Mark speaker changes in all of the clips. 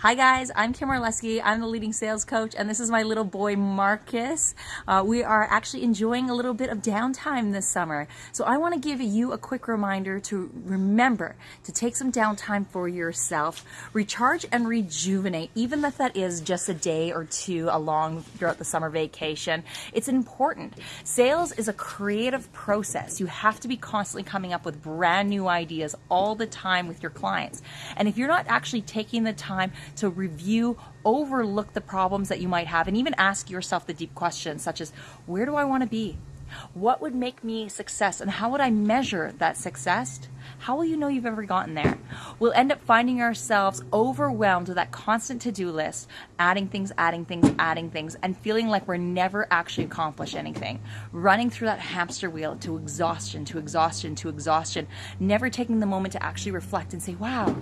Speaker 1: Hi guys, I'm Kim Orlesky. I'm the leading sales coach and this is my little boy Marcus. Uh, we are actually enjoying a little bit of downtime this summer. So I want to give you a quick reminder to remember to take some downtime for yourself, recharge and rejuvenate, even if that is just a day or two along throughout the summer vacation. It's important. Sales is a creative process. You have to be constantly coming up with brand new ideas all the time with your clients. And if you're not actually taking the time to review, overlook the problems that you might have, and even ask yourself the deep questions such as where do I want to be? What would make me success and how would I measure that success? How will you know you've ever gotten there? We'll end up finding ourselves overwhelmed with that constant to-do list, adding things, adding things, adding things, and feeling like we're never actually accomplish anything. Running through that hamster wheel to exhaustion, to exhaustion, to exhaustion, never taking the moment to actually reflect and say, wow,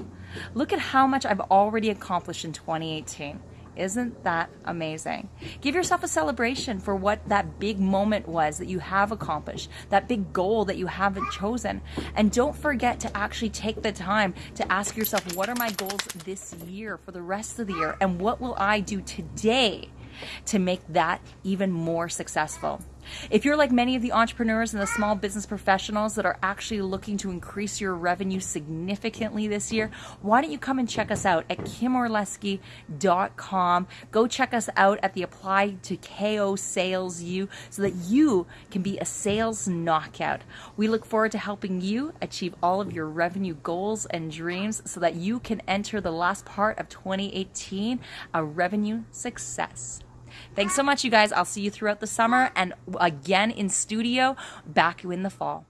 Speaker 1: look at how much I've already accomplished in 2018. Isn't that amazing? Give yourself a celebration for what that big moment was that you have accomplished, that big goal that you haven't chosen. And don't forget to actually take the time to ask yourself, what are my goals this year for the rest of the year? And what will I do today to make that even more successful? If you're like many of the entrepreneurs and the small business professionals that are actually looking to increase your revenue significantly this year, why don't you come and check us out at kimorlesky.com. Go check us out at the Apply to KO Sales U so that you can be a sales knockout. We look forward to helping you achieve all of your revenue goals and dreams so that you can enter the last part of 2018 a revenue success. Thanks so much, you guys. I'll see you throughout the summer and again in studio back in the fall.